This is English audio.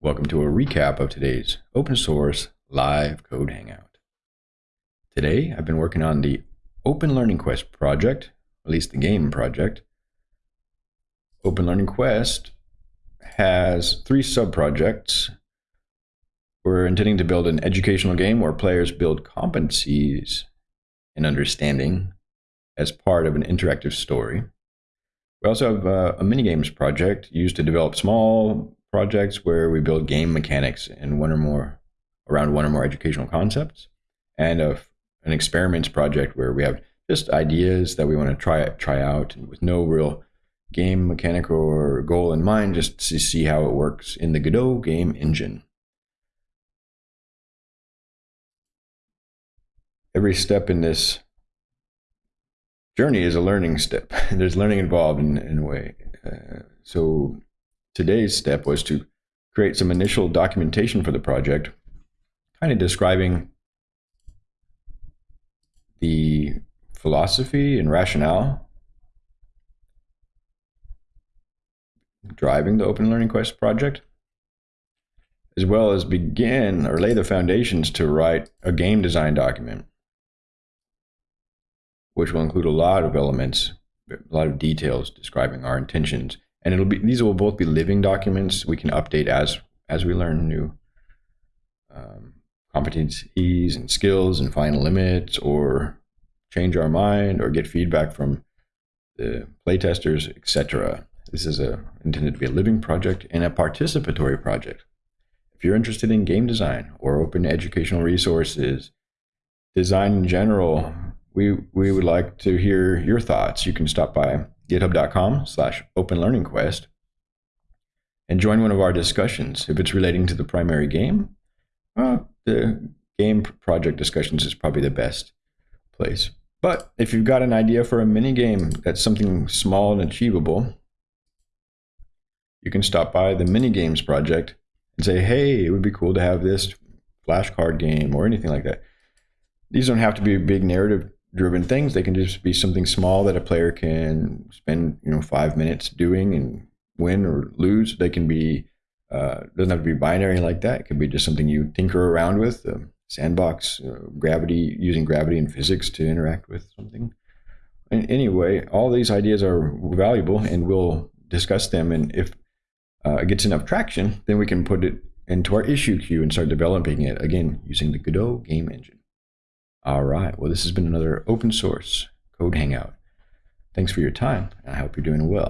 Welcome to a recap of today's open source live code hangout. Today, I've been working on the Open Learning Quest project, at least the game project. Open Learning Quest has three sub-projects. We're intending to build an educational game where players build competencies and understanding as part of an interactive story. We also have uh, a mini games project used to develop small projects where we build game mechanics in one or more around one or more educational concepts, and a, an experiments project where we have just ideas that we want to try try out with no real game mechanic or goal in mind, just to see how it works in the Godot game engine. Every step in this journey is a learning step. There's learning involved in, in a way. Uh, so today's step was to create some initial documentation for the project, kind of describing the philosophy and rationale driving the Open Learning Quest project, as well as begin or lay the foundations to write a game design document which will include a lot of elements, a lot of details describing our intentions. And it'll be these will both be living documents we can update as as we learn new um, competencies and skills and find limits or change our mind or get feedback from the playtesters, etc. This is a, intended to be a living project and a participatory project. If you're interested in game design or open educational resources, design in general, we we would like to hear your thoughts. You can stop by github.com slash open learning quest and join one of our discussions. If it's relating to the primary game, uh, the game project discussions is probably the best place. But if you've got an idea for a mini game that's something small and achievable, you can stop by the mini games project and say, hey, it would be cool to have this flashcard game or anything like that. These don't have to be big narrative driven things. They can just be something small that a player can spend, you know, five minutes doing and win or lose. They can be, uh, doesn't have to be binary like that. It could be just something you tinker around with, uh, sandbox, uh, gravity, using gravity and physics to interact with something. And anyway, all these ideas are valuable and we'll discuss them. And if uh, it gets enough traction, then we can put it into our issue queue and start developing it again using the Godot game engine. All right. Well, this has been another open source code hangout. Thanks for your time. And I hope you're doing well.